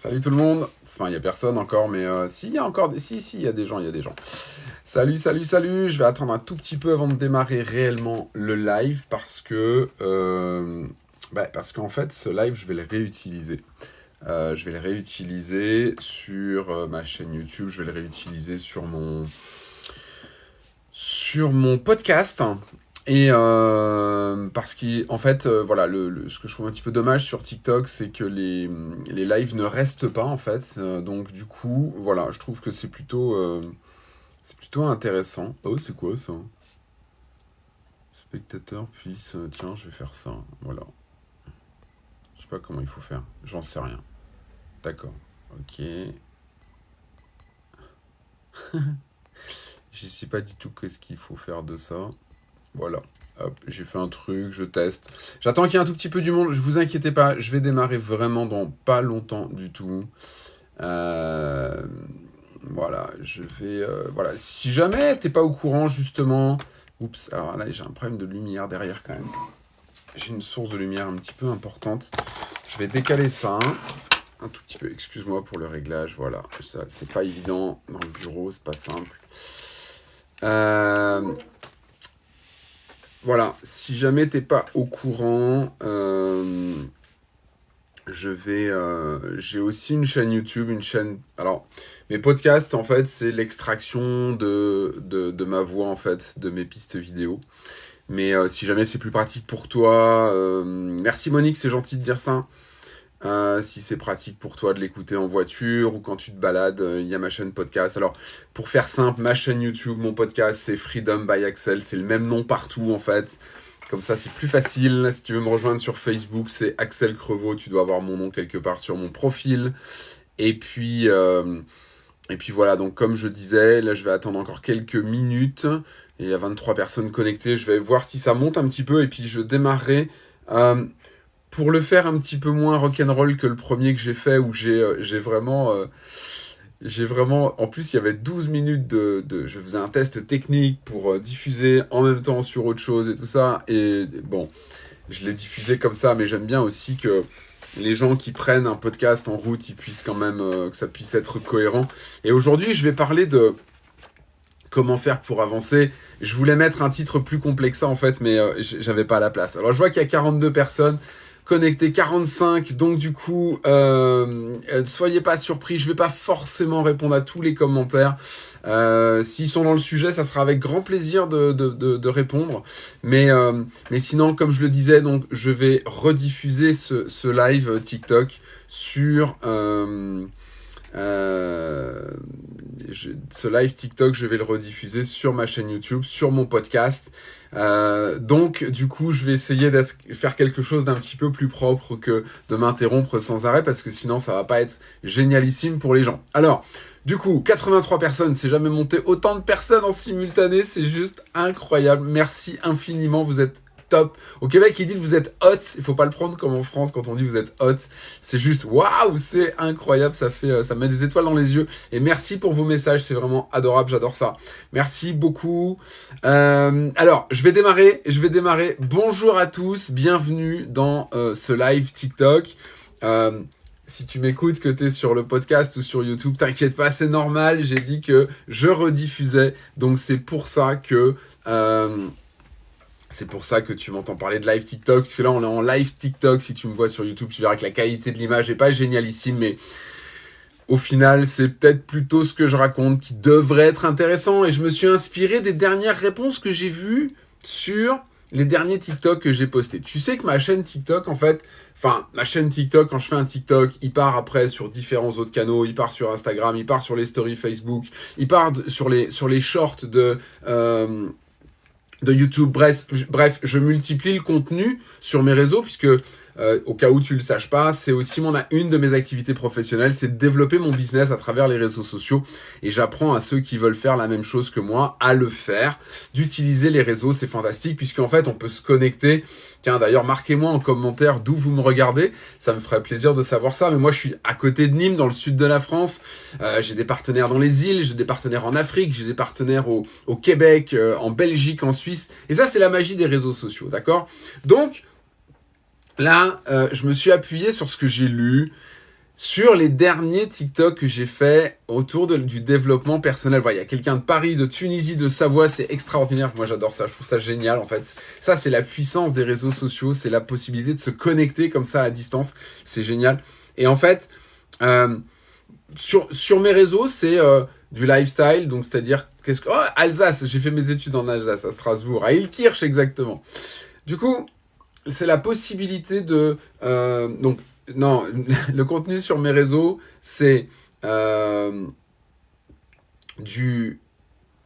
Salut tout le monde. Enfin, il n'y a personne encore, mais euh, si, il y a encore des... Si, si, il y a des gens, il y a des gens. Salut, salut, salut. Je vais attendre un tout petit peu avant de démarrer réellement le live parce que... Euh, bah, parce qu'en fait, ce live, je vais le réutiliser. Euh, je vais le réutiliser sur ma chaîne YouTube. Je vais le réutiliser sur mon... Sur mon podcast. Et euh, parce qu'en fait, euh, voilà, ce que je trouve un petit peu dommage sur TikTok, c'est que les, les lives ne restent pas, en fait. Euh, donc, du coup, voilà, je trouve que c'est plutôt, plutôt intéressant. Oh, c'est quoi ça? Spectateur puisse... tiens, je vais faire ça. Voilà. Je sais pas comment il faut faire. J'en sais rien. D'accord. Ok. je sais pas du tout qu'est-ce qu'il faut faire de ça. Voilà. J'ai fait un truc, je teste. J'attends qu'il y ait un tout petit peu du monde. Je vous inquiétez pas, je vais démarrer vraiment dans pas longtemps du tout. Euh, voilà, je vais... Euh, voilà, si jamais t'es pas au courant, justement... Oups, alors là, j'ai un problème de lumière derrière quand même. J'ai une source de lumière un petit peu importante. Je vais décaler ça un tout petit peu. Excuse-moi pour le réglage, voilà. C'est pas évident dans le bureau, c'est pas simple. Euh, voilà, si jamais t'es pas au courant, euh, je vais, euh, j'ai aussi une chaîne YouTube, une chaîne. Alors, mes podcasts, en fait, c'est l'extraction de, de, ma voix, en fait, de mes pistes vidéo. Mais euh, si jamais c'est plus pratique pour toi, merci Monique, c'est gentil de dire ça. Euh, si c'est pratique pour toi de l'écouter en voiture ou quand tu te balades, euh, il y a ma chaîne podcast. Alors, pour faire simple, ma chaîne YouTube, mon podcast, c'est Freedom by Axel. C'est le même nom partout, en fait. Comme ça, c'est plus facile. Si tu veux me rejoindre sur Facebook, c'est Axel Crevaux. Tu dois avoir mon nom quelque part sur mon profil. Et puis, euh, et puis voilà. Donc, comme je disais, là, je vais attendre encore quelques minutes. Il y a 23 personnes connectées. Je vais voir si ça monte un petit peu. Et puis, je démarrerai pour le faire un petit peu moins rock'n'roll que le premier que j'ai fait, où j'ai euh, vraiment... Euh, j'ai vraiment... En plus, il y avait 12 minutes de... je faisais un test technique pour euh, diffuser en même temps sur autre chose et tout ça. Et bon, je l'ai diffusé comme ça, mais j'aime bien aussi que les gens qui prennent un podcast en route, ils puissent quand même... que ça puisse être cohérent. Et aujourd'hui, je vais parler de comment faire pour avancer. Je voulais mettre un titre plus complexe en fait, mais j'avais pas la place. Alors je vois qu'il y a 42 personnes connecté 45, donc du coup, euh, euh, soyez pas surpris, je vais pas forcément répondre à tous les commentaires. Euh, S'ils sont dans le sujet, ça sera avec grand plaisir de, répondre. Mais, sinon, comme je le disais, donc je vais rediffuser ce, live TikTok sur... Ce live TikTok, je vais le rediffuser sur ma chaîne YouTube, sur mon podcast. Euh, donc, du coup, je vais essayer de faire quelque chose d'un petit peu plus propre que de m'interrompre sans arrêt, parce que sinon, ça va pas être génialissime pour les gens. Alors, du coup, 83 personnes, c'est jamais monté autant de personnes en simultané, c'est juste incroyable. Merci infiniment, vous êtes top. Au Québec, ils disent vous êtes hot. Il faut pas le prendre comme en France quand on dit vous êtes hot. C'est juste waouh, c'est incroyable. Ça fait, euh, ça met des étoiles dans les yeux. Et merci pour vos messages. C'est vraiment adorable. J'adore ça. Merci beaucoup. Euh, alors, je vais démarrer. Je vais démarrer. Bonjour à tous. Bienvenue dans euh, ce live TikTok. si tu m'écoutes, que tu es sur le podcast ou sur YouTube, t'inquiète pas, c'est normal. J'ai dit que je rediffusais. Donc, c'est pour ça que... C'est pour ça que tu m'entends parler de live TikTok, parce que là on est en live TikTok, si tu me vois sur YouTube, tu verras que la qualité de l'image n'est pas génialissime, mais au final c'est peut-être plutôt ce que je raconte qui devrait être intéressant, et je me suis inspiré des dernières réponses que j'ai vues sur les derniers TikTok que j'ai postés. Tu sais que ma chaîne TikTok, en fait, enfin, ma chaîne TikTok, quand je fais un TikTok, il part après sur différents autres canaux, il part sur Instagram, il part sur les stories Facebook, il part sur les, sur shorts de... Euh, de YouTube. Bref, bref, je multiplie le contenu sur mes réseaux puisque euh, au cas où tu le saches pas, c'est aussi mon, une de mes activités professionnelles, c'est de développer mon business à travers les réseaux sociaux. Et j'apprends à ceux qui veulent faire la même chose que moi à le faire, d'utiliser les réseaux, c'est fantastique, puisqu'en fait, on peut se connecter. Tiens, d'ailleurs, marquez-moi en commentaire d'où vous me regardez, ça me ferait plaisir de savoir ça. Mais moi, je suis à côté de Nîmes, dans le sud de la France. Euh, j'ai des partenaires dans les îles, j'ai des partenaires en Afrique, j'ai des partenaires au, au Québec, euh, en Belgique, en Suisse. Et ça, c'est la magie des réseaux sociaux, d'accord? Donc, Là, euh, je me suis appuyé sur ce que j'ai lu. sur les derniers TikTok que j'ai fait autour du développement personnel. Voilà, il y a quelqu'un de Paris, de Tunisie, de Savoie, c'est extraordinaire. Moi, j'adore ça. Je trouve ça génial, en fait. Ça, c'est la puissance des réseaux sociaux. C'est la possibilité de se connecter comme ça à distance. C'est génial. Et en fait, euh, sur, sur mes réseaux, c'est euh, du lifestyle. Donc, c'est-à-dire, qu'est-ce que, oh, Alsace. J'ai fait mes études en Alsace, à Strasbourg, à Ilkirch exactement. Du coup, c'est la possibilité de, euh, donc, non, le contenu sur mes réseaux, c'est euh, du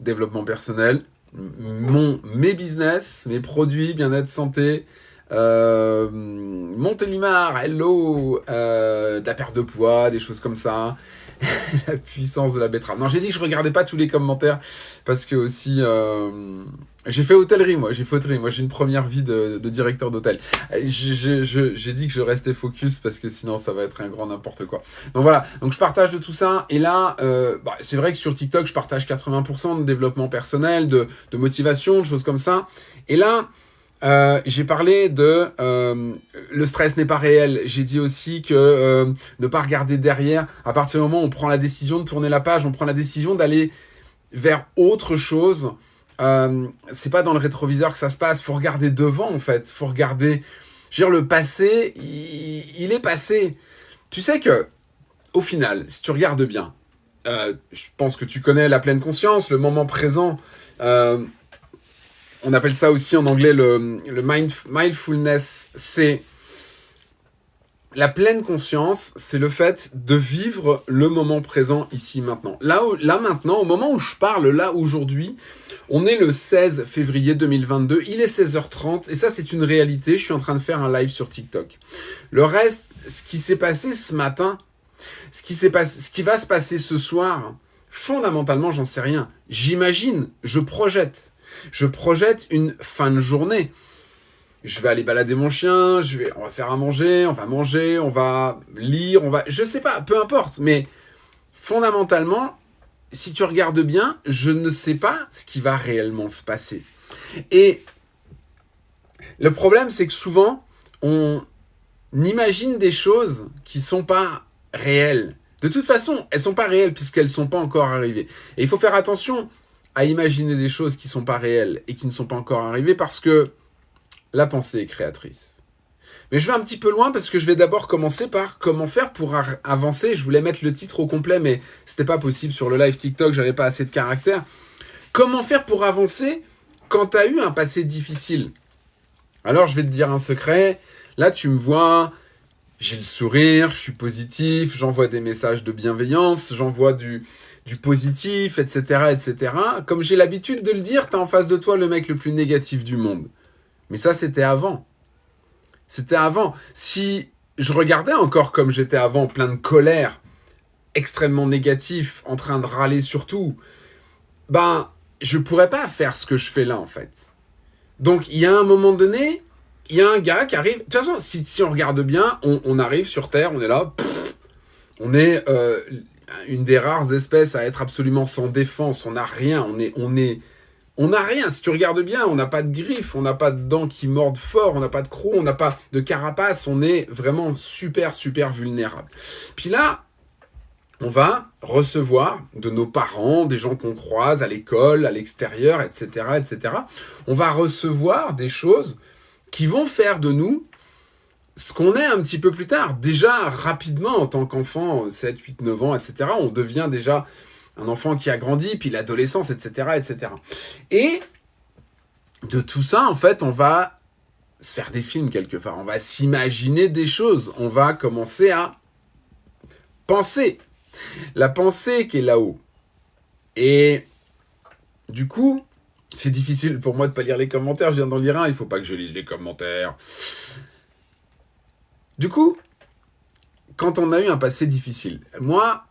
développement personnel, mon, mes business, mes produits, bien-être, santé, euh, Montélimar, hello, euh, de la perte de poids, des choses comme ça. la puissance de la betterave. Non, j'ai dit que je regardais pas tous les commentaires parce que aussi euh, j'ai fait hôtellerie moi, j'ai fait. Moi, j'ai une première vie de, de directeur d'hôtel. J'ai dit que je restais focus parce que sinon ça va être un grand n'importe quoi. Donc voilà, donc je partage de tout ça et là, euh, bah, c'est vrai que sur TikTok, je partage 80% de développement personnel, de, de motivation, de choses comme ça. Et là, euh, j'ai parlé de euh, le stress n'est pas réel. J'ai dit aussi que euh, ne pas regarder derrière. À partir du moment où on prend la décision de tourner la page, on prend la décision d'aller vers autre chose. C'est pas dans le rétroviseur que ça se passe. Faut regarder devant en fait. Faut regarder. Je veux dire, le passé, il, est passé. Tu sais que au final, si tu regardes bien, je pense que tu connais la pleine conscience, le moment présent. On appelle ça aussi en anglais le, mindfulness. C'est la pleine conscience, c'est le fait de vivre le moment présent ici maintenant. Là, maintenant, au moment où je parle, là aujourd'hui, on est le 16 février 2022, il est 16h30 et ça c'est une réalité, je suis en train de faire un live sur TikTok. Le reste, ce qui s'est passé ce matin, ce qui, passé, ce qui va se passer ce soir, fondamentalement j'en sais rien. J'imagine, je projette. Je projette une fin de journée. Je vais aller balader mon chien, je vais, on va faire à manger, on va manger, on va lire, on va, je sais pas, peu importe. Mais fondamentalement, si tu regardes bien, je ne sais pas ce qui va réellement se passer. Et le problème, c'est que souvent, on imagine des choses qui sont pas réelles. De toute façon, elles sont pas réelles puisqu'elles sont pas encore arrivées. Et il faut faire attention à imaginer des choses qui sont pas réelles et qui ne sont pas encore arrivées parce que la pensée est créatrice. Mais je vais un petit peu loin parce que je vais d'abord commencer par comment faire pour avancer. Je voulais mettre le titre au complet, mais c'était pas possible sur le live TikTok, j'avais pas assez de caractère. Comment faire pour avancer quand tu as eu un passé difficile? Alors je vais te dire un secret. Là, tu me vois, j'ai le sourire, je suis positif, j'envoie des messages de bienveillance, j'envoie du, du positif, etc., etc. Comme j'ai l'habitude de le dire, t'as en face de toi le mec le plus négatif du monde. Mais ça, c'était avant. C'était avant. Si je regardais encore comme j'étais avant, plein de colère, extrêmement négatif, en train de râler sur tout, ben, je pourrais pas faire ce que je fais là, en fait. Donc, il y a un moment donné, il y a un gars qui arrive. De toute façon, si, si on regarde bien, on, on, arrive sur Terre, on est là, on est euh, une des rares espèces à être absolument sans défense. On n'a rien. On est, on est, on n'a rien. Si tu regardes bien, on n'a pas de griffes, on n'a pas de dents qui mordent fort, on n'a pas de crocs, on n'a pas de carapace. On est vraiment super, super vulnérable. Puis là, on va recevoir de nos parents, des gens qu'on croise à l'école, à l'extérieur, etc., etc. On va recevoir des choses qui vont faire de nous ce qu'on est un petit peu plus tard, déjà rapidement en tant qu'enfant, 7, 8, 9 ans, etc., on devient déjà un enfant qui a grandi, puis l'adolescence, etc., etc. Et de tout ça, en fait, on va se faire des films quelque part, on va s'imaginer des choses, on va commencer à penser. La pensée qui est là-haut. Et du coup, c'est difficile pour moi de pas lire les commentaires, je viens d'en lire un, il faut pas que je lise les commentaires. Du coup, quand on a eu un passé difficile, moi,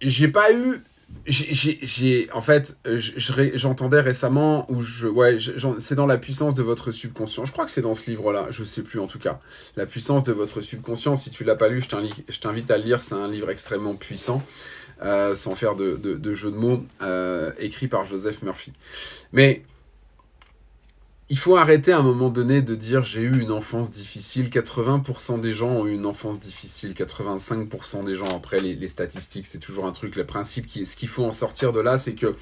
j'ai pas eu j'ai en fait j'entendais récemment où je ouais c'est dans la puissance de votre subconscient. Je crois que c'est dans ce livre là je sais plus en tout cas. La puissance de votre subconscient si tu l'as pas lu je t'invite à lire. C'est un livre extrêmement puissant euh, sans faire de, jeu de mots euh, écrit par Joseph Murphy. Mais il faut arrêter à un moment donné de dire j'ai eu une enfance difficile. 80% des gens ont eu une enfance difficile. 85% des gens, après les, statistiques, c'est toujours un truc. Le principe, qui, ce qu'il faut en sortir de là, c'est que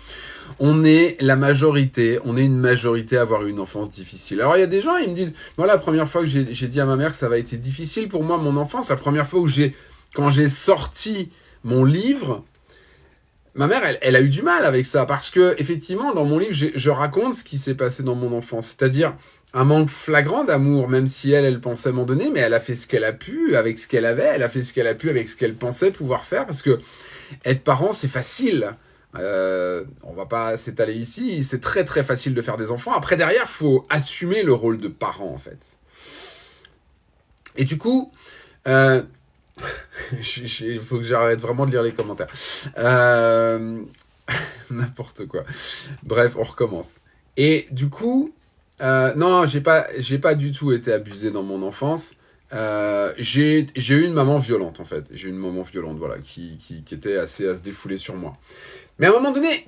on est la majorité, on est une majorité à avoir eu une enfance difficile. Alors il y a des gens, ils me disent, moi la première fois que j'ai, dit à ma mère que ça va été difficile pour moi mon enfance, la première fois où j'ai, quand j'ai sorti mon livre, ma mère, elle, a eu du mal avec ça parce que effectivement, dans mon livre, je raconte ce qui s'est passé dans mon enfance, c'est-à-dire un manque flagrant d'amour, même si elle, elle pensait m'en donner, mais elle a fait ce qu'elle a pu avec ce qu'elle avait, elle a fait ce qu'elle a pu avec ce qu'elle pensait pouvoir faire, parce que être parent, c'est facile. Euh, on va pas s'étaler ici, c'est très très facile de faire des enfants. Après, derrière, faut assumer le rôle de parent, en fait. Et du coup, euh, il faut que j'arrête vraiment de lire les commentaires. Euh, n'importe quoi. Bref, on recommence. Et du coup, euh, non, j'ai pas, j'ai pas du tout été abusé dans mon enfance. Euh, j'ai eu une maman violente en fait. J'ai eu une maman violente, voilà, qui, qui, qui, était assez à se défouler sur moi. Mais à un moment donné,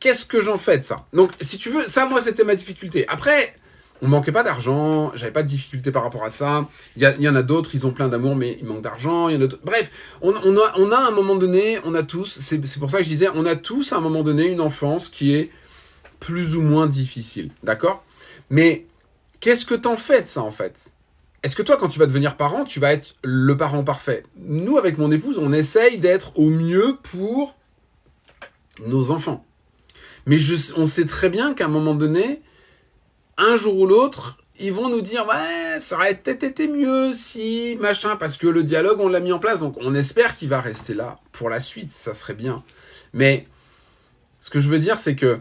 qu'est-ce que j'en fais de ça? Donc, si tu veux, ça, moi, c'était ma difficulté. Après, on manquait pas d'argent, j'avais pas de difficulté par rapport à ça. Il y, en a d'autres, ils ont plein d'amour, mais ils manquent d'argent. Bref, on, a, on a à un moment donné, on a tous, c'est pour ça que je disais, on a tous à un moment donné une enfance qui est plus ou moins difficile, d'accord? Mais qu'est-ce que t'en fais de ça en fait? Est-ce que toi, quand tu vas devenir parent, tu vas être le parent parfait? Nous, avec mon épouse, on essaye d'être au mieux pour nos enfants. Mais on sait très bien qu'à un moment donné, un jour ou l'autre, ils vont nous dire ouais, ça aurait peut-être été mieux si machin, parce que le dialogue on l'a mis en place, donc on espère qu'il va rester là pour la suite, ça serait bien. Mais ce que je veux dire, c'est que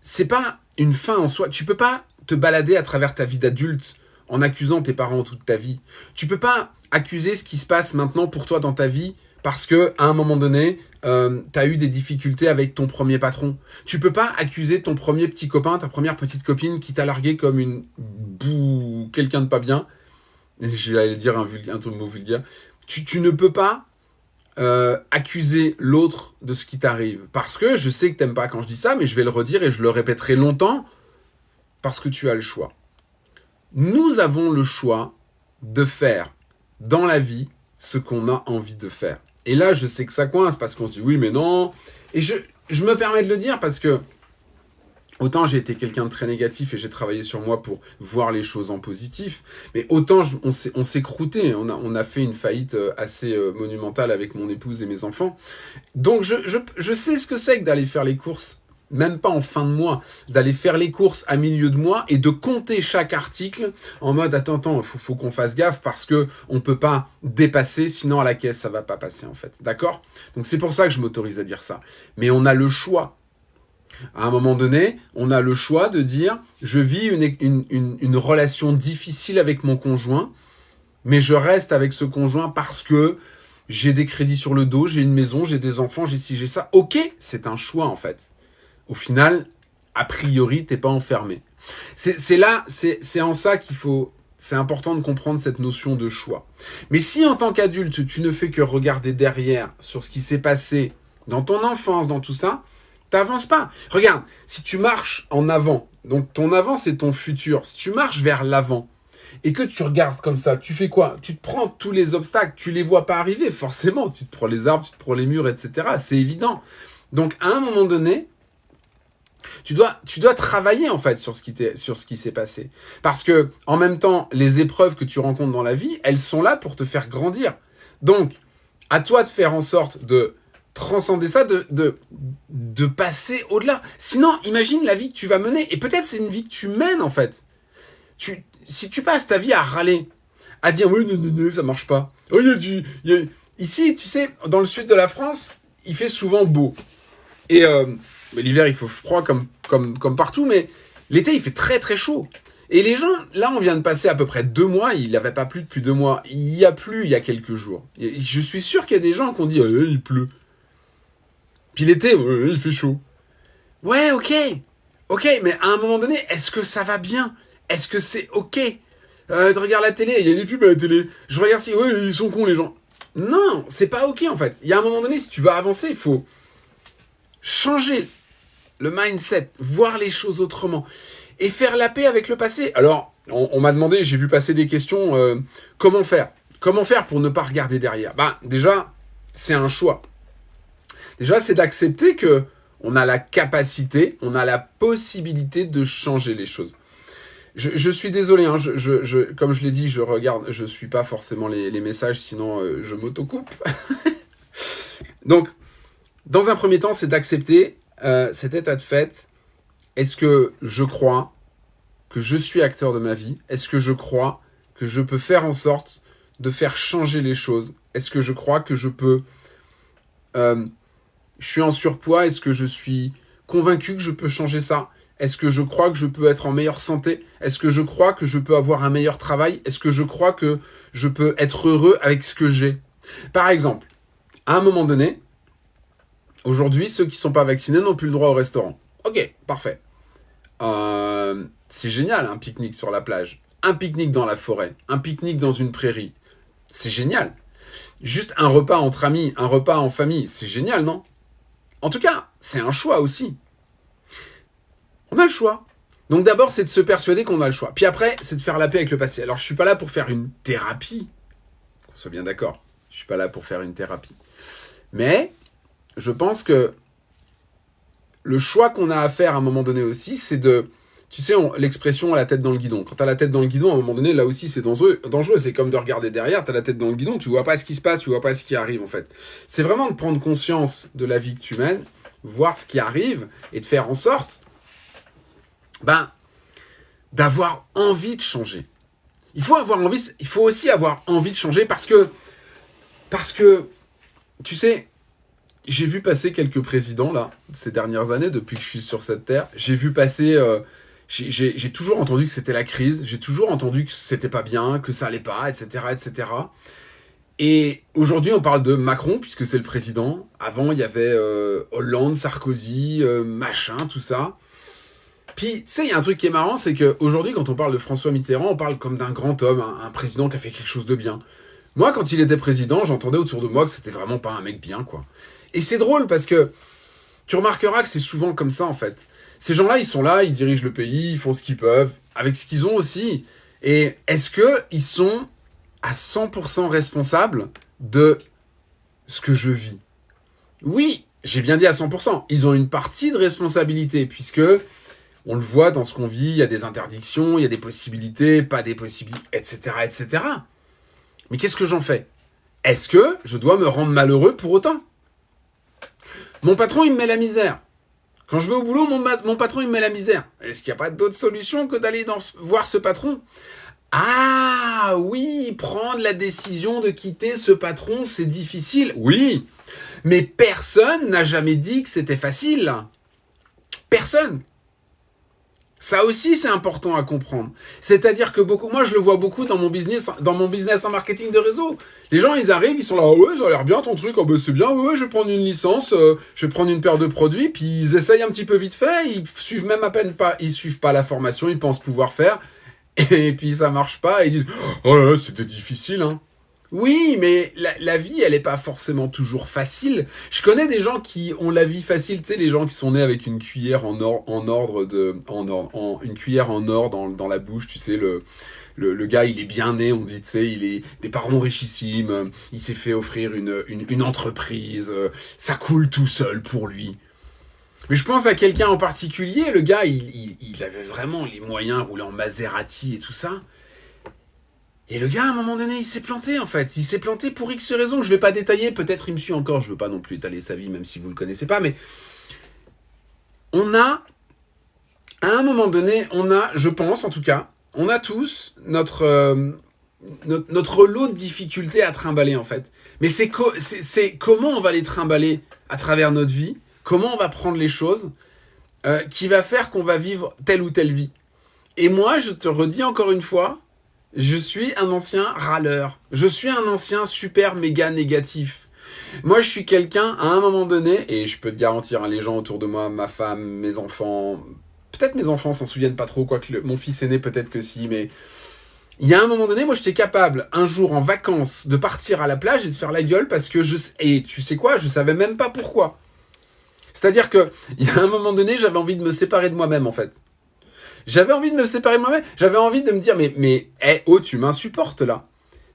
c'est pas une fin en soi. Tu peux pas te balader à travers ta vie d'adulte en accusant tes parents toute ta vie. Tu peux pas accuser ce qui se passe maintenant pour toi dans ta vie parce que à un moment donné, euh, tu as eu des difficultés avec ton premier patron. Tu peux pas accuser ton premier petit copain, ta première petite copine qui t'a largué comme une bou quelqu'un de pas bien. J'allais dire un, un mot vulgaire. Tu, tu ne peux pas euh, accuser l'autre de ce qui t'arrive. Parce que je sais que t'aimes pas quand je dis ça, mais je vais le redire et je le répéterai longtemps. Parce que tu as le choix. Nous avons le choix de faire dans la vie ce qu'on a envie de faire. Et là, je sais que ça coince parce qu'on se dit oui, mais non. Et je, je me permets de le dire parce que autant j'ai été quelqu'un de très négatif et j'ai travaillé sur moi pour voir les choses en positif, mais autant on s'est croûté, on a, on a fait une faillite euh, assez euh, monumentale avec mon épouse et mes enfants. Donc je, je, je sais ce que c'est que d'aller faire les courses même pas en fin de mois, d'aller faire les courses à milieu de mois et de compter chaque article en mode attends, attends, faut, faut qu'on fasse gaffe parce que on peut pas dépasser, sinon à la caisse ça va pas passer en fait. D'accord? Donc c'est pour ça que je m'autorise à dire ça. Mais on a le choix. À un moment donné, on a le choix de dire je vis une, une, une relation difficile avec mon conjoint, mais je reste avec ce conjoint parce que j'ai des crédits sur le dos, j'ai une maison, j'ai des enfants, j'ai ci, j'ai ça. Ok, c'est un choix en fait au final, a priori, t'es pas enfermé. C'est là, c'est en ça qu'il faut, c'est important de comprendre cette notion de choix. Mais si en tant qu'adulte, tu ne fais que regarder derrière sur ce qui s'est passé dans ton enfance, dans tout ça, t'avances pas. Regarde, si tu marches en avant, donc ton avant c'est ton futur, si tu marches vers l'avant, et que tu regardes comme ça, tu fais quoi? Tu te prends tous les obstacles, tu les vois pas arriver, forcément, tu te prends les arbres, tu te prends les murs, etc. C'est évident. Donc à un moment donné, tu dois, tu dois travailler en fait sur ce qui sur ce qui s'est passé. Parce que en même temps, les épreuves que tu rencontres dans la vie, elles sont là pour te faire grandir. Donc, à toi de faire en sorte de transcender ça, de, de, de passer au-delà. Sinon, imagine la vie que tu vas mener. Et peut-être c'est une vie que tu mènes en fait. Tu, si tu passes ta vie à râler, à dire oui, non, non, non, ça marche pas. Oh, y a du, y a... Ici, tu sais, dans le sud de la France, il fait souvent beau. Et euh, l'hiver, il faut froid comme, comme, comme partout, mais l'été, il fait très très chaud. Et les gens, là, on vient de passer à peu près deux mois, il n'avait pas plu depuis deux mois. Il y a plu il y a quelques jours. je suis sûr qu'il y a des gens qui ont dit, euh, il pleut. Puis l'été, il fait chaud. Ouais, ok. Ok, mais à un moment donné, est-ce que ça va bien? Est-ce que c'est ok? Euh, Tu regardes la télé, il y a des pubs à la télé. Je regarde si, ouais, ils sont cons les gens. Non, c'est pas ok en fait. Il y a un moment donné, si tu veux avancer, il faut changer le mindset, voir les choses autrement. et faire la paix avec le passé. Alors, on, m'a demandé, j'ai vu passer des questions, euh, comment faire? Comment faire pour ne pas regarder derrière? Ben, déjà, c'est un choix. Déjà, c'est d'accepter que on a la capacité, on a la possibilité de changer les choses. Je, suis désolé, hein, comme je l'ai dit, je regarde, je suis pas forcément les, messages, sinon euh, je m'autocoupe. Donc, dans un premier temps, c'est d'accepter euh, cet état de fait. Est-ce que je crois que je suis acteur de ma vie Est-ce que je crois que je peux faire en sorte de faire changer les choses Est-ce que je crois que je peux... Euh, je suis en surpoids, est-ce que je suis convaincu que je peux changer ça Est-ce que je crois que je peux être en meilleure santé Est-ce que je crois que je peux avoir un meilleur travail Est-ce que je crois que je peux être heureux avec ce que j'ai Par exemple, à un moment donné, aujourd'hui, ceux qui ne sont pas vaccinés n'ont plus le droit au restaurant. Ok, parfait. Euh, c'est génial, un pique-nique sur la plage, un pique-nique dans la forêt, un pique-nique dans une prairie. C'est génial. Juste un repas entre amis, un repas en famille, c'est génial, non? En tout cas, c'est un choix aussi. On a le choix. Donc d'abord, c'est de se persuader qu'on a le choix. Puis après, c'est de faire la paix avec le passé. Alors, je suis pas là pour faire une thérapie. Qu'on soit bien d'accord. Je suis pas là pour faire une thérapie. Mais, je pense que le choix qu'on a à faire à un moment donné aussi, c'est de tu sais, l'expression la tête dans le guidon. Quand tu as la tête dans le guidon, à un moment donné, là aussi, c'est dangereux. dangereux. C'est comme de regarder derrière, tu as la tête dans le guidon, tu vois pas ce qui se passe, tu vois pas ce qui arrive, en fait. C'est vraiment de prendre conscience de la vie que tu mènes, voir ce qui arrive, et de faire en sorte, ben, d'avoir envie de changer. Il faut avoir envie, il faut aussi avoir envie de changer parce que, parce que, tu sais, j'ai vu passer quelques présidents, là, ces dernières années, depuis que je suis sur cette terre. J'ai vu passer, euh, j'ai toujours entendu que c'était la crise, j'ai toujours entendu que c'était pas bien, que ça allait pas, etc., etc. Et aujourd'hui, on parle de Macron, puisque c'est le président. Avant, il y avait euh, Hollande, Sarkozy, euh, machin, tout ça. Puis, tu sais, il y a un truc qui est marrant, c'est qu'aujourd'hui, quand on parle de François Mitterrand, on parle comme d'un grand homme, un, président qui a fait quelque chose de bien. Moi, quand il était président, j'entendais autour de moi que c'était vraiment pas un mec bien, quoi. Et c'est drôle parce que tu remarqueras que c'est souvent comme ça, en fait. Ces gens-là, ils sont là, ils dirigent le pays, ils font ce qu'ils peuvent, avec ce qu'ils ont aussi. Et est-ce qu'ils sont à 100% responsables de ce que je vis? Oui, j'ai bien dit à 100%. Ils ont une partie de responsabilité, puisque on le voit dans ce qu'on vit, il y a des interdictions, il y a des possibilités, pas des possibilités, etc., etc. Mais qu'est-ce que j'en fais? Est-ce que je dois me rendre malheureux pour autant? Mon patron, il me met la misère. Quand je vais au boulot, mon, patron, il me met la misère. Est-ce qu'il n'y a pas d'autre solution que d'aller voir ce patron? Ah oui, prendre la décision de quitter ce patron, c'est difficile. Oui, mais personne n'a jamais dit que c'était facile. Personne. Ça aussi, c'est important à comprendre. C'est-à-dire que beaucoup, moi, je le vois beaucoup dans mon business, dans mon business en marketing de réseau. Les gens, ils arrivent, ils sont là, ouais, ça a l'air bien ton truc, oh, ben, c'est bien, ouais, je vais prendre une licence, euh, je vais prendre une paire de produits, puis ils essayent un petit peu vite fait, ils suivent même à peine pas, ils suivent pas la formation, ils pensent pouvoir faire, et puis ça marche pas, et ils disent, oh c'était difficile, hein. Oui, mais la, vie, elle n'est pas forcément toujours facile. Je connais des gens qui ont la vie facile, tu sais, les gens qui sont nés avec une cuillère en or, en ordre de, en, en une cuillère en or dans, dans la bouche, tu sais, le, le, gars, il est bien né, on dit, tu sais, il est des parents richissimes, il s'est fait offrir une, une, entreprise, ça coule tout seul pour lui. Mais je pense à quelqu'un en particulier, le gars, il, il, il avait vraiment les moyens, rouler en Maserati et tout ça. Et le gars, à un moment donné, il s'est planté, en fait. Il s'est planté pour X raisons que je vais pas détailler. Peut-être il me suit encore. Je veux pas non plus étaler sa vie, même si vous le connaissez pas. Mais on a, à un moment donné, on a, je pense en tout cas, on a tous notre, euh, notre, lot de difficultés à trimballer, en fait. Mais c'est c'est comment on va les trimballer à travers notre vie, comment on va prendre les choses, euh, qui va faire qu'on va vivre telle ou telle vie? Et moi, je te redis encore une fois, je suis un ancien râleur. Je suis un ancien super méga négatif. Moi, je suis quelqu'un, à un moment donné, et je peux te garantir, hein, les gens autour de moi, ma femme, mes enfants, peut-être mes enfants s'en souviennent pas trop, quoique mon fils aîné, peut-être que si, mais il y a un moment donné, moi, j'étais capable, un jour en vacances, de partir à la plage et de faire la gueule parce que je, et tu sais quoi, je savais même pas pourquoi. C'est-à-dire que, il y a un moment donné, j'avais envie de me séparer de moi-même, en fait. J'avais envie de me séparer de moi-même. J'avais envie de me dire, mais, mais, hé, oh, tu m'insupportes là.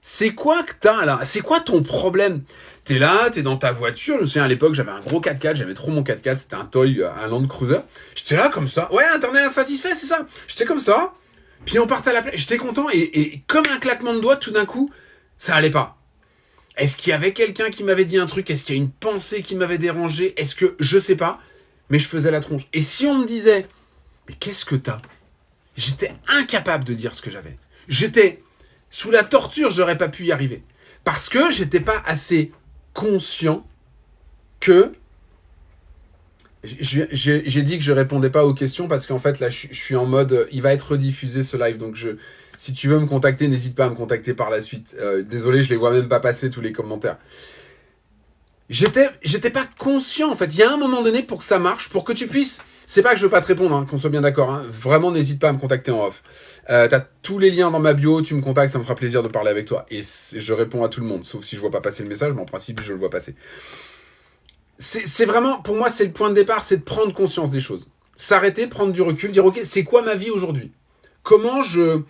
C'est quoi que t'as là? C'est quoi ton problème? T'es là, t'es dans ta voiture. Je me souviens à l'époque, j'avais un gros 4x4, j'aimais trop mon 4x4, c'était un Toy, un Land Cruiser. J'étais là comme ça. Ouais, internet insatisfait, c'est ça. J'étais comme ça. Puis on partait à la plage. J'étais content et, et comme un claquement de doigts, tout d'un coup, ça allait pas. Est-ce qu'il y avait quelqu'un qui m'avait dit un truc? Est-ce qu'il y a une pensée qui m'avait dérangé? Est-ce que je sais pas Mais je faisais la tronche. Et si on me disait mais qu'est-ce que t'as J'étais incapable de dire ce que j'avais. J'étais sous la torture, j'aurais pas pu y arriver. Parce que j'étais pas assez conscient que j'ai dit que je répondais pas aux questions parce qu'en fait là je, suis en mode il va être rediffusé ce live. Donc si tu veux me contacter n'hésite pas à me contacter par la suite. Euh, désolé je les vois même pas passer tous les commentaires. J'étais pas conscient en fait. Il y a un moment donné pour que ça marche pour que tu puisses c'est pas que je veux pas te répondre hein, qu'on soit bien d'accord hein. vraiment n'hésite pas à me contacter en off. Euh, t'as tous les liens dans ma bio tu me contactes ça me fera plaisir de parler avec toi. Et je réponds à tout le monde sauf si je vois pas passer le message mais en principe je le vois passer. C'est vraiment, pour moi, c'est le point de départ, c'est de prendre conscience des choses. S'arrêter, prendre du recul, dire, ok, c'est quoi ma vie aujourd'hui? Comment je,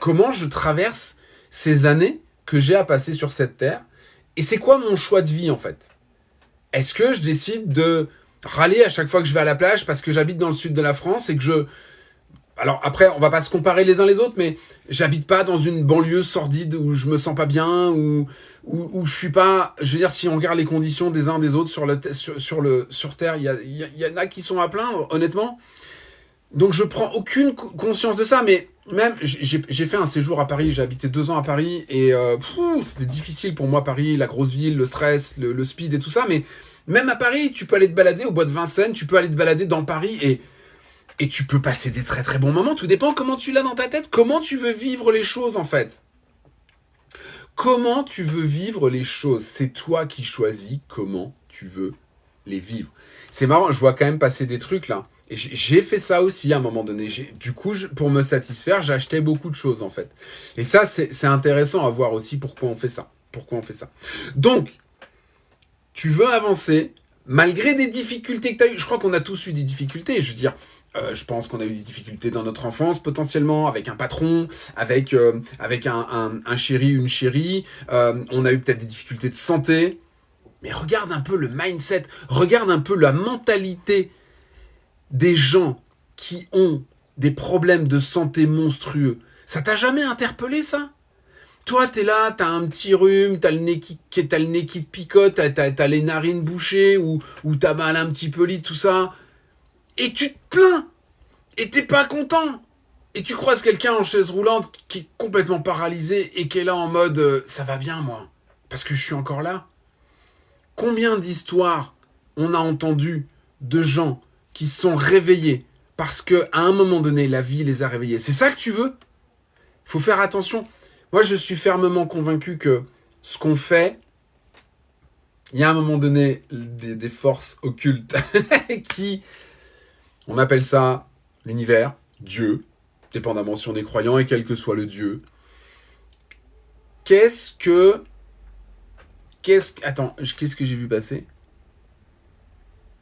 comment je traverse ces années que j'ai à passer sur cette terre? Et c'est quoi mon choix de vie, en fait? Est-ce que je décide de râler à chaque fois que je vais à la plage parce que j'habite dans le sud de la France et que je, alors après, on va pas se comparer les uns les autres, mais j'habite pas dans une banlieue sordide où je me sens pas bien, ou où, je suis pas. Je veux dire, si on regarde les conditions des uns des autres sur le sur, le sur Terre, il y, en a qui sont à plaindre, honnêtement. Donc je prends aucune conscience de ça, mais même j'ai fait un séjour à Paris, j'ai habité deux ans à Paris et euh, c'était difficile pour moi Paris, la grosse ville, le stress, le speed et tout ça, mais même à Paris, tu peux aller te balader au bois de Vincennes, tu peux aller te balader dans Paris et et tu peux passer des très très bons moments. Tout dépend comment tu l'as dans ta tête, comment tu veux vivre les choses en fait? Comment tu veux vivre les choses? C'est toi qui choisis comment tu veux les vivre. C'est marrant, je vois quand même passer des trucs là. J'ai fait ça aussi à un moment donné. Du coup, pour me satisfaire, j'achetais beaucoup de choses en fait. Et ça, c'est intéressant à voir aussi pourquoi on fait ça. Pourquoi on fait ça. Donc, tu veux avancer malgré des difficultés que tu as eues. Je crois qu'on a tous eu des difficultés. Je veux dire, euh, je pense qu'on a eu des difficultés dans notre enfance potentiellement avec un patron, avec euh, avec un, un, chéri, une chérie. Euh, on a eu peut-être des difficultés de santé. Mais regarde un peu le mindset, regarde un peu la mentalité des gens qui ont des problèmes de santé monstrueux. Ça t'a jamais interpellé ça? Toi, t'es là, t'as un petit rhume, t'as le nez qui, as le nez qui te picote, t'as as, les narines bouchées ou, ou t'as mal un petit peu lit, tout ça et tu te plains et t'es pas content. Et tu croises quelqu'un en chaise roulante qui est complètement paralysé et qui est là en mode euh, ça va bien moi parce que je suis encore là. Combien d'histoires on a entendu de gens qui sont réveillés parce que à un moment donné la vie les a réveillés. C'est ça que tu veux? Faut faire attention. Moi je suis fermement convaincu que ce qu'on fait il y a un moment donné des, des forces occultes qui on appelle ça l'univers, Dieu, dépendamment si on est croyant et quel que soit le Dieu. Qu'est-ce que... Qu'est-ce que... Attends, qu'est-ce que j'ai vu passer?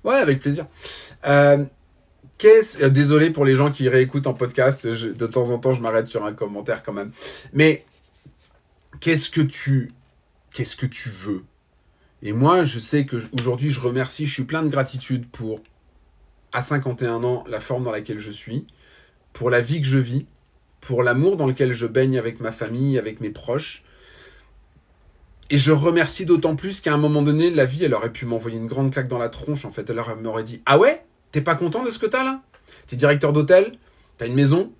Ouais, avec plaisir. Euh, qu'est-ce... Euh, désolé pour les gens qui réécoutent en podcast, de temps en temps je m'arrête sur un commentaire quand même. Mais qu'est-ce que tu... Qu'est-ce que tu veux? Et moi, je sais que aujourd'hui, je remercie, je suis plein de gratitude pour à 51 ans la forme dans laquelle je suis, pour la vie que je vis, pour l'amour dans lequel je baigne avec ma famille, avec mes proches. Et je remercie d'autant plus qu'à un moment donné, la vie, elle aurait pu m'envoyer une grande claque dans la tronche, en fait. Elle m'aurait dit, ah ouais? T'es pas content de ce que t'as là? T'es directeur d'hôtel? T'as une maison?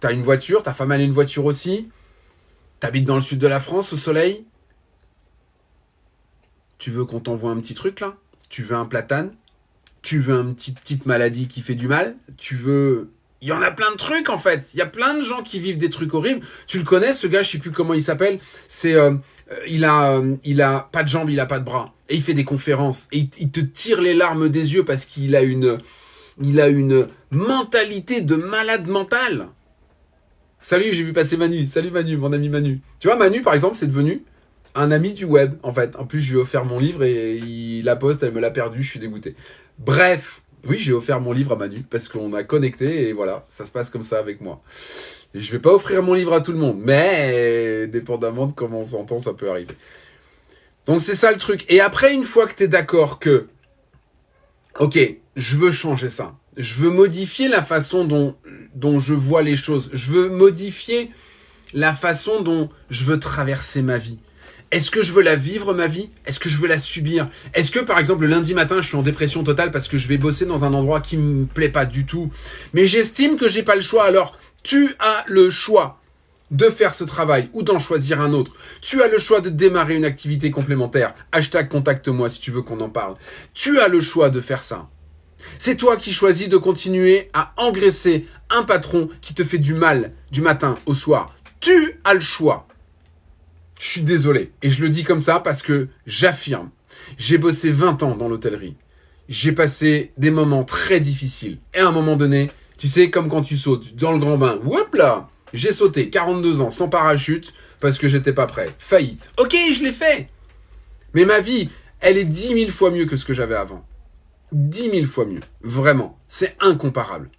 T'as une voiture? Ta femme, a une voiture aussi? T'habites dans le sud de la France, au soleil? Tu veux qu'on t'envoie un petit truc là? Tu veux un platane? Tu veux une petite, petite maladie qui fait du mal, tu veux... Il y en a plein de trucs en fait. Il y a plein de gens qui vivent des trucs horribles. Tu le connais, ce gars, je sais plus comment il s'appelle. C'est, euh, euh, il a, euh, il a pas de jambes, il a pas de bras, et il fait des conférences. Et il, te tire les larmes des yeux parce qu'il a une, il a une mentalité de malade mental. Salut, j'ai vu passer Manu. Salut Manu, mon ami Manu. Tu vois, Manu, par exemple, c'est devenu un ami du web, en fait. En plus, je lui ai offert mon livre et il la poste, elle me l'a perdu, je suis dégoûté. Bref, Oui, j'ai offert mon livre à Manu parce qu'on a connecté et voilà, ça se passe comme ça avec moi. Et je vais pas offrir mon livre à tout le monde, mais dépendamment de comment on s'entend, ça peut arriver. Donc c'est ça le truc. Et après, une fois que tu es d'accord que, ok, je veux changer ça, je veux modifier la façon dont, dont je vois les choses, je veux modifier la façon dont je veux traverser ma vie. Est-ce que je veux la vivre, ma vie? Est-ce que je veux la subir? Est-ce que, par exemple, le lundi matin, je suis en dépression totale parce que je vais bosser dans un endroit qui me plaît pas du tout, mais j'estime que j'ai pas le choix, alors tu as le choix de faire ce travail ou d'en choisir un autre. Tu as le choix de démarrer une activité complémentaire. Hashtag contacte-moi si tu veux qu'on en parle. Tu as le choix de faire ça. C'est toi qui choisis de continuer à engraisser un patron qui te fait du mal du matin au soir. Tu as le choix. Je suis désolé. Et je le dis comme ça parce que j'affirme. J'ai bossé 20 ans dans l'hôtellerie. J'ai passé des moments très difficiles. Et à un moment donné, tu sais, comme quand tu sautes dans le grand bain. Là J'ai sauté 42 ans sans parachute parce que j'étais pas prêt. Faillite. Ok, je l'ai fait. Mais ma vie, elle est 10 000 fois mieux que ce que j'avais avant. 10 000 fois mieux. Vraiment. C'est incomparable.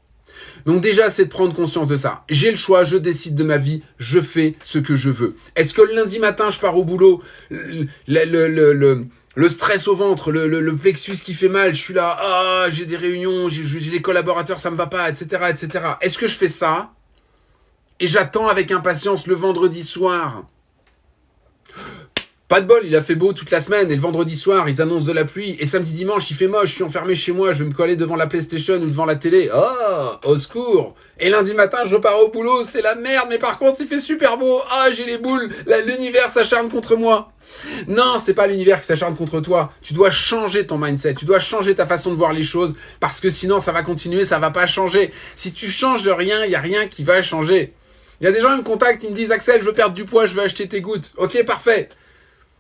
Donc déjà, c'est de prendre conscience de ça. J'ai le choix, je décide de ma vie, je fais ce que je veux. Est-ce que le lundi matin, je pars au boulot, le, le, le, stress au ventre, le, plexus qui fait mal, je suis là, ah, j'ai des réunions, j'ai des collaborateurs, ça me va pas, etc., etc. Est-ce que je fais ça et j'attends avec impatience le vendredi soir pas de bol, il a fait beau toute la semaine et le vendredi soir, ils annoncent de la pluie et samedi dimanche, il fait moche, je suis enfermé chez moi, je vais me coller devant la PlayStation ou devant la télé. Oh, au secours. Et lundi matin, je repars au boulot, c'est la merde, mais par contre, il fait super beau. Ah, j'ai les boules, l'univers s'acharne contre moi. Non, c'est pas l'univers qui s'acharne contre toi. Tu dois changer ton mindset, tu dois changer ta façon de voir les choses parce que sinon ça va continuer, ça va pas changer. Si tu changes rien, il y a rien qui va changer. Il y a des gens qui me contactent, ils me disent Axel, je veux perdre du poids, je veux acheter tes gouttes. OK, parfait.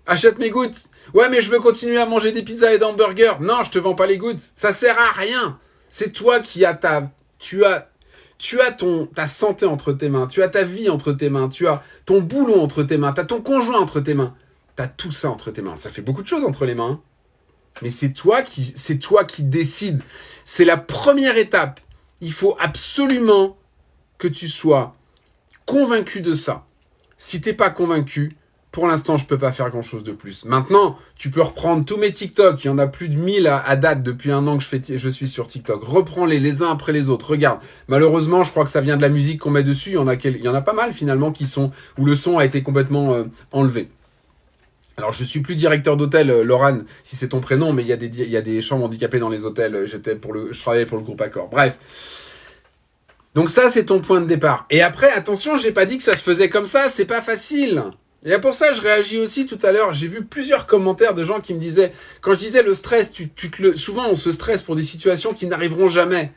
Achète mes gouttes. Ouais, mais je veux continuer à manger des pizzas et des hamburgers. Non, je te vends pas les gouttes. Ça sert à rien. C'est toi qui as ta, tu as, tu as ton, ta santé entre tes mains. Tu as ta vie entre tes mains. Tu as ton boulot entre tes mains. Tu as ton conjoint entre tes mains. Tu as tout ça entre tes mains. Ça fait beaucoup de choses entre les mains. Mais c'est toi qui, c'est toi qui décides. C'est la première étape. Il faut absolument que tu sois convaincu de ça. Si t'es pas convaincu, pour l'instant, je peux pas faire grand chose de plus. Maintenant, tu peux reprendre tous mes TikTok. Il y en a plus de 1000 à, date depuis un an que je, fais, je suis sur TikTok. Reprends-les les uns après les autres. Regarde. Malheureusement, je crois que ça vient de la musique qu'on met dessus. Il y en a, il y en a pas mal finalement qui sont, où le son a été complètement euh, enlevé. Alors, je suis plus directeur d'hôtel, euh, Laurent, si c'est ton prénom, mais il y a des, y a des chambres handicapées dans les hôtels. J'étais pour le, je travaillais pour le groupe Accor. Bref. Donc ça, c'est ton point de départ. Et après, attention, j'ai pas dit que ça se faisait comme ça. C'est pas facile. Et pour ça, je réagis aussi tout à l'heure. J'ai vu plusieurs commentaires de gens qui me disaient, quand je disais le stress, tu, souvent on se stresse pour des situations qui n'arriveront jamais.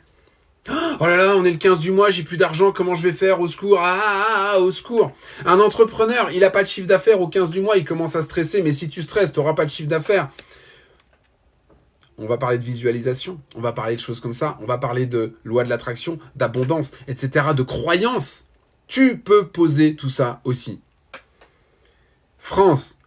Oh là là, on est le 15 du mois, j'ai plus d'argent, comment je vais faire Au secours, ah, ah, ah, ah, au secours. Un entrepreneur, il a pas de chiffre d'affaires au 15 du mois, il commence à stresser, mais si tu stresses, tu n'auras pas de chiffre d'affaires. On va parler de visualisation, on va parler de choses comme ça, on va parler de loi de l'attraction, d'abondance, etc., de croyance. Tu peux poser tout ça aussi. France,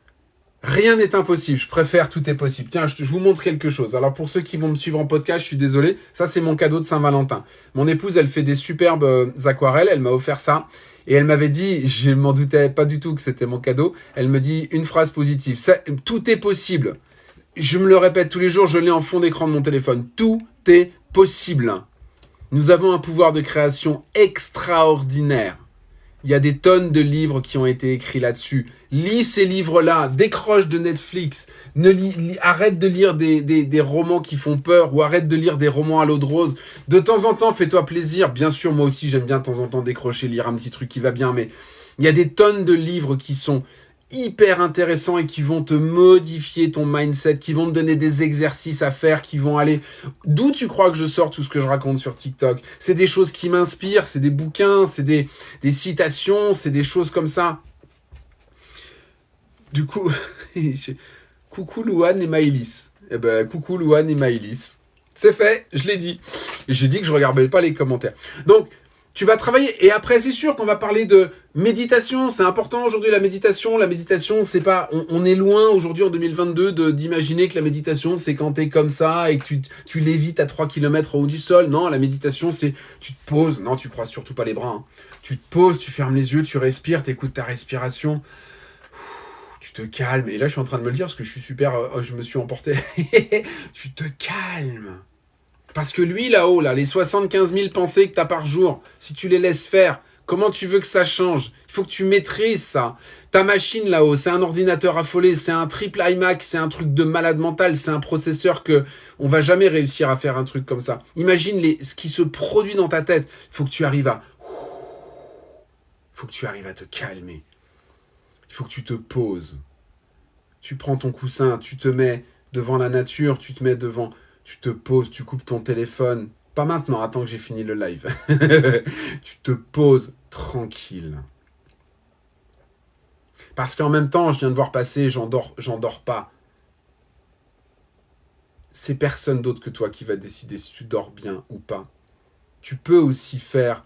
rien n'est impossible. Je préfère tout est possible. Tiens, je, vous montre quelque chose. Alors pour ceux qui vont me suivre en podcast, je suis désolé. Ça, c'est mon cadeau de Saint-Valentin. Mon épouse, elle fait des superbes euh, aquarelles. Elle m'a offert ça. Et elle m'avait dit, je m'en doutais pas du tout que c'était mon cadeau. Elle me dit une phrase positive. tout est possible. Je me le répète tous les jours, je l'ai en fond d'écran de mon téléphone. Tout est possible. Nous avons un pouvoir de création extraordinaire. Il y a des tonnes de livres qui ont été écrits là-dessus. Lis ces livres-là, décroche de Netflix, arrête de lire des, des, romans qui font peur ou arrête de lire des romans à l'eau de rose. De temps en temps, fais-toi plaisir. Bien sûr, moi aussi, j'aime bien de temps en temps décrocher, lire un petit truc qui va bien, mais il y a des tonnes de livres qui sont hyper intéressants et qui vont te modifier ton mindset, qui vont te donner des exercices à faire, qui vont aller... D'où tu crois que je sors tout ce que je raconte sur TikTok C'est des choses qui m'inspirent, c'est des bouquins, c'est des, des citations, c'est des choses comme ça. Du coup, coucou Louane et Maïlis. Eh ben, coucou Louane et Maïlis. C'est fait, je l'ai dit. J'ai dit que je regardais pas les commentaires. Donc, tu vas travailler. Et après, c'est sûr qu'on va parler de méditation. C'est important aujourd'hui la méditation. La méditation, c'est pas, on, est loin aujourd'hui en 2022 de d'imaginer que la méditation, c'est quand t'es comme ça et que tu, tu lévites à 3 km au haut du sol. Non, la méditation, c'est, tu te poses. Non, tu crois surtout pas les bras. Hein. Tu te poses, tu fermes les yeux, tu respires, t'écoutes ta respiration. Tu te calmes. Et là, je suis en train de me le dire parce que je suis super, euh, oh, je me suis emporté. tu te calmes. Parce que lui, là-haut, là, les 75 000 pensées que tu as par jour, si tu les laisses faire, comment tu veux que ça change? Il faut que tu maîtrises ça. Ta machine, là-haut, c'est un ordinateur affolé, c'est un triple iMac, c'est un truc de malade mental, c'est un processeur que on va jamais réussir à faire un truc comme ça. Imagine les, ce qui se produit dans ta tête. Il faut que tu arrives à... Il faut que tu arrives à te calmer. Il faut que tu te poses. Tu prends ton coussin, tu te mets devant la nature, tu te mets devant tu te poses, tu coupes ton téléphone. Pas maintenant, attends que j'ai fini le live. tu te poses tranquille. Parce qu'en même temps, je viens de voir passer, j'en dors, dors pas. C'est personne d'autre que toi qui va décider si tu dors bien ou pas. Tu peux aussi faire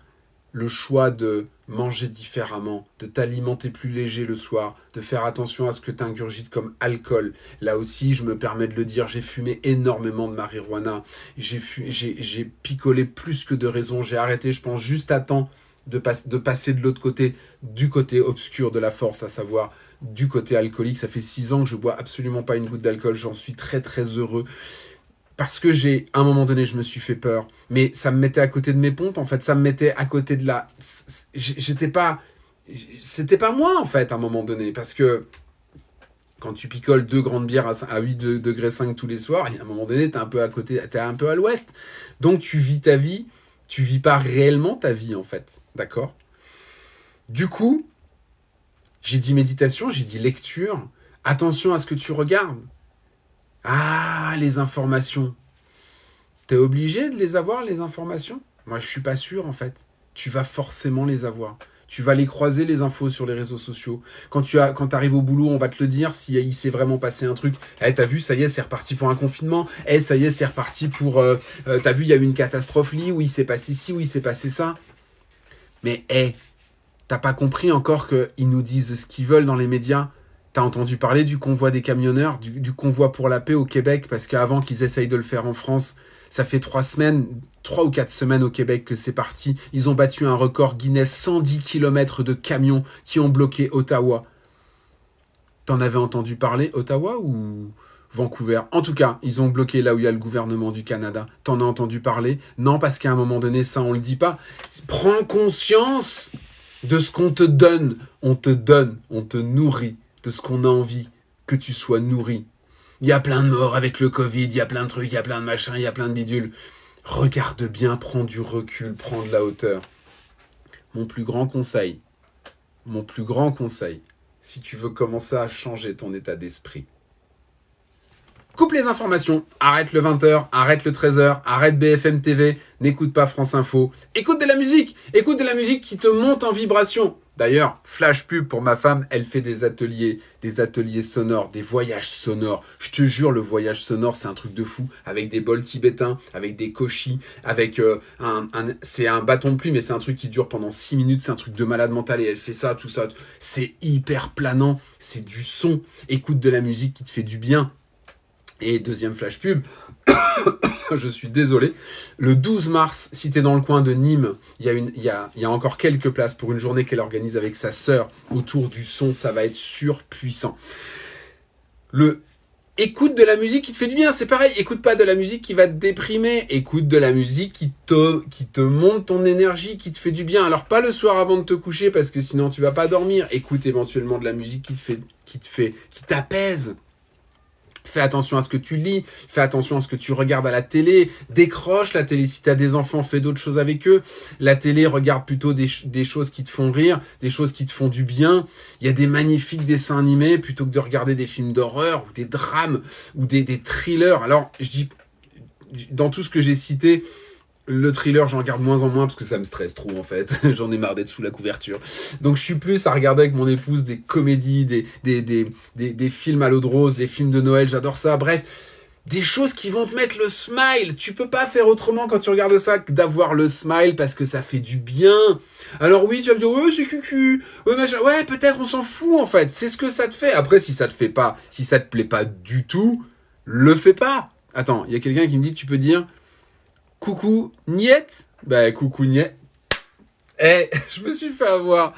le choix de manger différemment, de t'alimenter plus léger le soir, de faire attention à ce que tu ingurgites comme alcool. Là aussi, je me permets de le dire, j'ai fumé énormément de marijuana, j'ai picolé plus que de raison, j'ai arrêté, je pense, juste à temps de, de passer de l'autre côté, du côté obscur de la force, à savoir du côté alcoolique. Ça fait six ans que je bois absolument pas une goutte d'alcool, j'en suis très très heureux parce que j'ai, à un moment donné, je me suis fait peur. Mais ça me mettait à côté de mes pompes, en fait. Ça me mettait à côté de la... J'étais pas... C'était pas moi, en fait, à un moment donné. Parce que quand tu picoles deux grandes bières à 8 degrés 5 tous les soirs, à un moment donné, t'es un peu à côté, t'es un peu à l'ouest. Donc tu vis ta vie, tu vis pas réellement ta vie, en fait. D'accord? Du coup, j'ai dit méditation, j'ai dit lecture. Attention à ce que tu regardes. Ah, les informations. T'es obligé de les avoir, les informations? Moi, je suis pas sûr, en fait. Tu vas forcément les avoir. Tu vas les croiser, les infos, sur les réseaux sociaux. Quand tu arrives au boulot, on va te le dire s'il il s'est vraiment passé un truc. Eh, t'as vu, ça y est, c'est reparti pour un confinement. Eh, ça y est, c'est reparti pour... Euh, euh, t'as vu, il y a eu une catastrophe là, où il s'est passé ci, où il s'est passé ça. Mais, eh, t'as pas compris encore qu'ils nous disent ce qu'ils veulent dans les médias? T'as entendu parler du convoi des camionneurs, du, convoi pour la paix au Québec, parce qu'avant qu'ils essayent de le faire en France, ça fait trois semaines, trois ou quatre semaines au Québec que c'est parti. Ils ont battu un record Guinness, 110 km de camions qui ont bloqué Ottawa. T'en avais entendu parler, Ottawa ou Vancouver? En tout cas, ils ont bloqué là où il y a le gouvernement du Canada. T'en as entendu parler? Non, parce qu'à un moment donné, ça, on le dit pas. Prends conscience de ce qu'on te donne. On te donne, on te nourrit de ce qu'on a envie, que tu sois nourri. Il y a plein de morts avec le Covid, il y a plein de trucs, il y a plein de machins, il y a plein de bidules. Regarde bien, prends du recul, prends de la hauteur. Mon plus grand conseil, mon plus grand conseil, si tu veux commencer à changer ton état d'esprit, coupe les informations, arrête le 20h, arrête le 13h, arrête BFM TV, n'écoute pas France Info, écoute de la musique, écoute de la musique qui te monte en vibration. D'ailleurs, flash pub pour ma femme, elle fait des ateliers, des ateliers sonores, des voyages sonores. Je te jure, le voyage sonore, c'est un truc de fou. Avec des bols tibétains, avec des koshis, avec euh, un, c'est un bâton de pluie, mais c'est un truc qui dure pendant 6 minutes. C'est un truc de malade mental et elle fait ça, tout ça. C'est hyper planant. C'est du son. Écoute de la musique qui te fait du bien. Et deuxième flash pub, je suis désolé. Le 12 mars, si tu dans le coin de Nîmes, il y, a encore quelques places pour une journée qu'elle organise avec sa sœur autour du son. Ça va être surpuissant. Le écoute de la musique qui te fait du bien. C'est pareil, écoute pas de la musique qui va te déprimer. Écoute de la musique qui te, qui te monte ton énergie, qui te fait du bien. Alors pas le soir avant de te coucher parce que sinon tu vas pas dormir. Écoute éventuellement de la musique qui te fait, qui te fait, qui t'apaise. Fais attention à ce que tu lis, fais attention à ce que tu regardes à la télé, décroche la télé. Si tu as des enfants, fais d'autres choses avec eux. La télé, regarde plutôt des, choses qui te font rire, des choses qui te font du bien. Il y a des magnifiques dessins animés plutôt que de regarder des films d'horreur ou des drames ou des, des thrillers. Alors, je dis, dans tout ce que j'ai cité, le thriller, j'en regarde moins en moins parce que ça me stresse trop en fait. j'en ai marre d'être sous la couverture. Donc je suis plus à regarder avec mon épouse des comédies, des, des, des, des, films à l'eau de rose, des films de Noël, j'adore ça. Bref, des choses qui vont te mettre le smile. Tu peux pas faire autrement quand tu regardes ça que d'avoir le smile parce que ça fait du bien. Alors oui, tu vas me dire, ouais, c'est cucu. Ouais. Ouais, peut-être, on s'en fout, en fait. C'est ce que ça te fait. Après, si ça te fait pas, si ça te plaît pas du tout, le fais pas. Attends, il y a quelqu'un qui me dit, tu peux dire, coucou, niette. Bah, coucou, niette. Eh, je me suis fait avoir.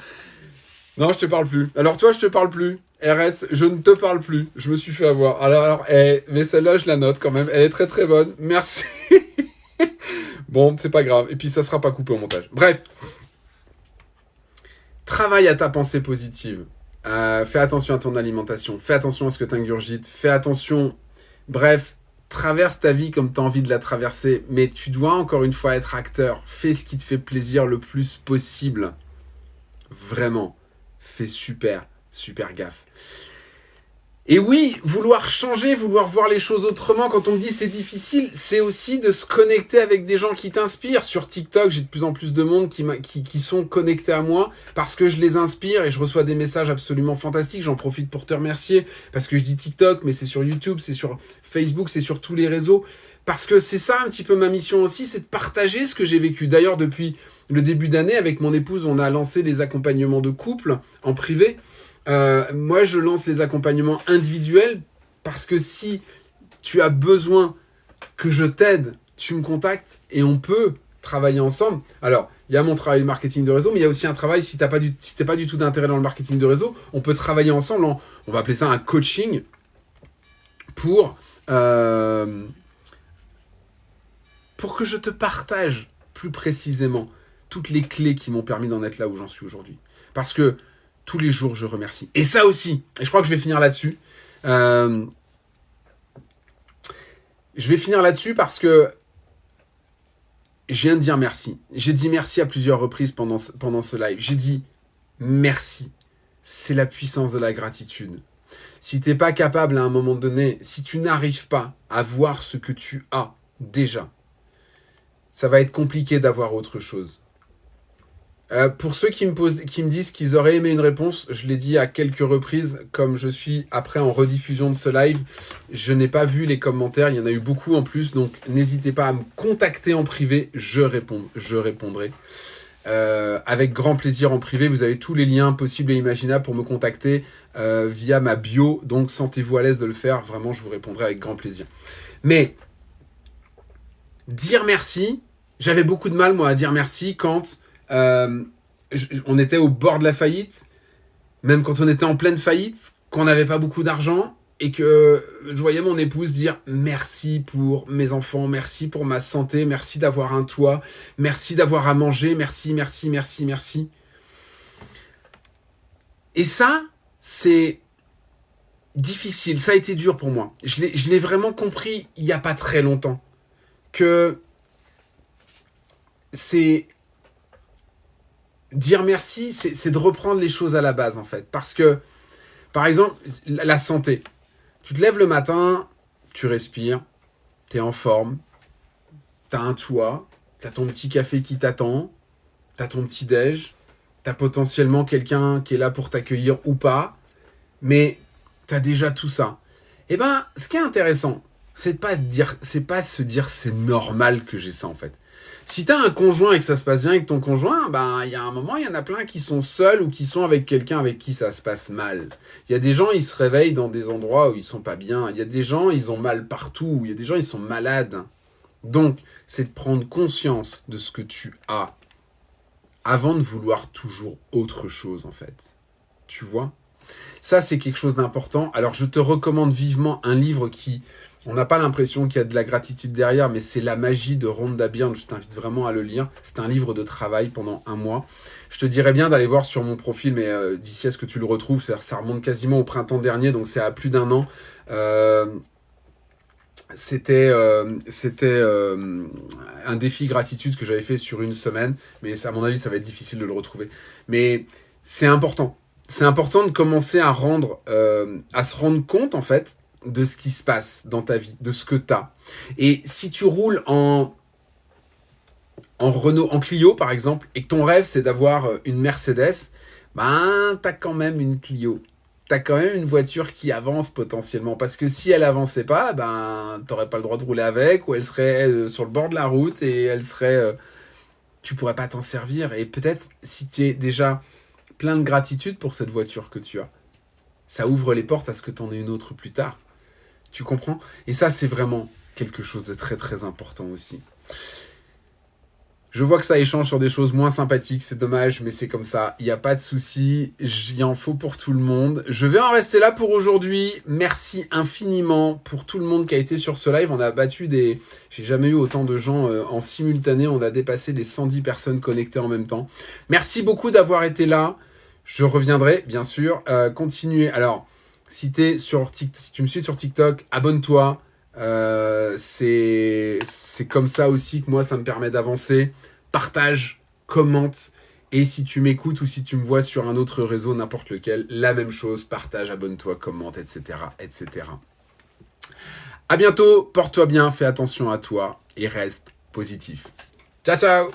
Non, je te parle plus. Alors toi, je te parle plus. RS, je ne te parle plus. Je me suis fait avoir. Alors, alors eh, mais celle-là, je la note quand même. Elle est très très bonne. Merci. bon, c'est pas grave. Et puis, ça sera pas coupé au montage. Bref. Travaille à ta pensée positive. Euh, fais attention à ton alimentation. Fais attention à ce que tu ingurgites. Fais attention. Bref, traverse ta vie comme tu as envie de la traverser. Mais tu dois encore une fois être acteur. Fais ce qui te fait plaisir le plus possible. Vraiment. Fais super, super gaffe. Et oui, vouloir changer, vouloir voir les choses autrement, quand on me dit c'est difficile, c'est aussi de se connecter avec des gens qui t'inspirent. Sur TikTok, j'ai de plus en plus de monde qui, sont connectés à moi parce que je les inspire et je reçois des messages absolument fantastiques. J'en profite pour te remercier parce que je dis TikTok, mais c'est sur YouTube, c'est sur Facebook, c'est sur tous les réseaux. Parce que c'est ça un petit peu ma mission aussi, c'est de partager ce que j'ai vécu. D'ailleurs, depuis le début d'année, avec mon épouse, on a lancé les accompagnements de couple en privé. Euh, moi, je lance les accompagnements individuels parce que si tu as besoin que je t'aide, tu me contactes et on peut travailler ensemble. Alors, il y a mon travail marketing de réseau, mais il y a aussi un travail, si tu n'as pas, du, si pas du tout d'intérêt dans le marketing de réseau, on peut travailler ensemble, on va appeler ça un coaching pour, euh, pour que je te partage plus précisément toutes les clés qui m'ont permis d'en être là où j'en suis aujourd'hui. Parce que tous les jours, je remercie. Et ça aussi, et je crois que je vais finir là-dessus. Euh, je vais finir là-dessus parce que je viens de dire merci. J'ai dit merci à plusieurs reprises pendant, pendant ce live. J'ai dit merci. C'est la puissance de la gratitude. Si tu n'es pas capable à un moment donné, si tu n'arrives pas à voir ce que tu as déjà, ça va être compliqué d'avoir autre chose. Euh, pour ceux qui me, disent qu'ils auraient aimé une réponse, je l'ai dit à quelques reprises, comme je suis après en rediffusion de ce live, je n'ai pas vu les commentaires, il y en a eu beaucoup en plus, donc n'hésitez pas à me contacter en privé, je répondrai. Euh, avec grand plaisir en privé, vous avez tous les liens possibles et imaginables pour me contacter euh, via ma bio, donc sentez-vous à l'aise de le faire, vraiment je vous répondrai avec grand plaisir. Mais, dire merci, j'avais beaucoup de mal moi à dire merci quand euh, on était au bord de la faillite, même quand on était en pleine faillite, qu'on n'avait pas beaucoup d'argent et que je voyais mon épouse dire merci pour mes enfants, merci pour ma santé, merci d'avoir un toit, merci d'avoir à manger, merci, merci, merci, merci. Et ça, c'est difficile, ça a été dur pour moi. Je l'ai vraiment compris il n'y a pas très longtemps. Que c'est dire merci, c'est de reprendre les choses à la base, en fait. Parce que, par exemple, la santé. Tu te lèves le matin, tu respires, tu es en forme, tu as un toit, tu as ton petit café qui t'attend, tu as ton petit déj, tu as potentiellement quelqu'un qui est là pour t'accueillir ou pas, mais tu as déjà tout ça. Eh ben, ce qui est intéressant, c'est pas dire, c'est pas se dire c'est normal que j'ai ça en fait. Si tu as un conjoint et que ça se passe bien avec ton conjoint, ben il y a un moment, il y en a plein qui sont seuls ou qui sont avec quelqu'un avec qui ça se passe mal. Il y a des gens, ils se réveillent dans des endroits où ils sont pas bien. Il y a des gens, ils ont mal partout. Il y a des gens, ils sont malades. Donc, c'est de prendre conscience de ce que tu as avant de vouloir toujours autre chose en fait. Tu vois? Ça, c'est quelque chose d'important. Alors, je te recommande vivement un livre qui on n'a pas l'impression qu'il y a de la gratitude derrière, mais c'est la magie de Rhonda Byrne. Je t'invite vraiment à le lire. C'est un livre de travail pendant un mois. Je te dirais bien d'aller voir sur mon profil, mais euh, d'ici à ce que tu le retrouves, ça, remonte quasiment au printemps dernier, donc c'est à plus d'un an. Euh, c'était euh, un défi gratitude que j'avais fait sur une semaine, mais à mon avis, ça va être difficile de le retrouver. Mais c'est important. C'est important de commencer à rendre, à se rendre compte en fait de ce qui se passe dans ta vie, de ce que tu as. Et si tu roules en, en Renault, en Clio par exemple, et que ton rêve c'est d'avoir euh, une Mercedes, ben as quand même une Clio. tu as quand même une voiture qui avance potentiellement. Parce que si elle avançait pas, ben, t'aurais pas le droit de rouler avec, ou elle serait euh, sur le bord de la route et elle serait. Euh, tu pourrais pas t'en servir. Et peut-être si tu es déjà plein de gratitude pour cette voiture que tu as, ça ouvre les portes à ce que tu en aies une autre plus tard. Tu comprends? Et ça, c'est vraiment quelque chose de très très important aussi. Je vois que ça échange sur des choses moins sympathiques, c'est dommage, mais c'est comme ça. Il n'y a pas de souci, il en faut pour tout le monde. Je vais en rester là pour aujourd'hui. Merci infiniment pour tout le monde qui a été sur ce live. On a battu des... J'ai jamais eu autant de gens euh, en simultané. On a dépassé les 110 personnes connectées en même temps. Merci beaucoup d'avoir été là. Je reviendrai, bien sûr. Euh, continuez. Alors, si, es sur si tu me suis sur TikTok, abonne-toi. Euh, c'est comme ça aussi que moi, ça me permet d'avancer. Partage, commente. Et si tu m'écoutes ou si tu me vois sur un autre réseau, n'importe lequel, la même chose. Partage, abonne-toi, commente, etc. etc. À bientôt, porte-toi bien, fais attention à toi et reste positif. Ciao, ciao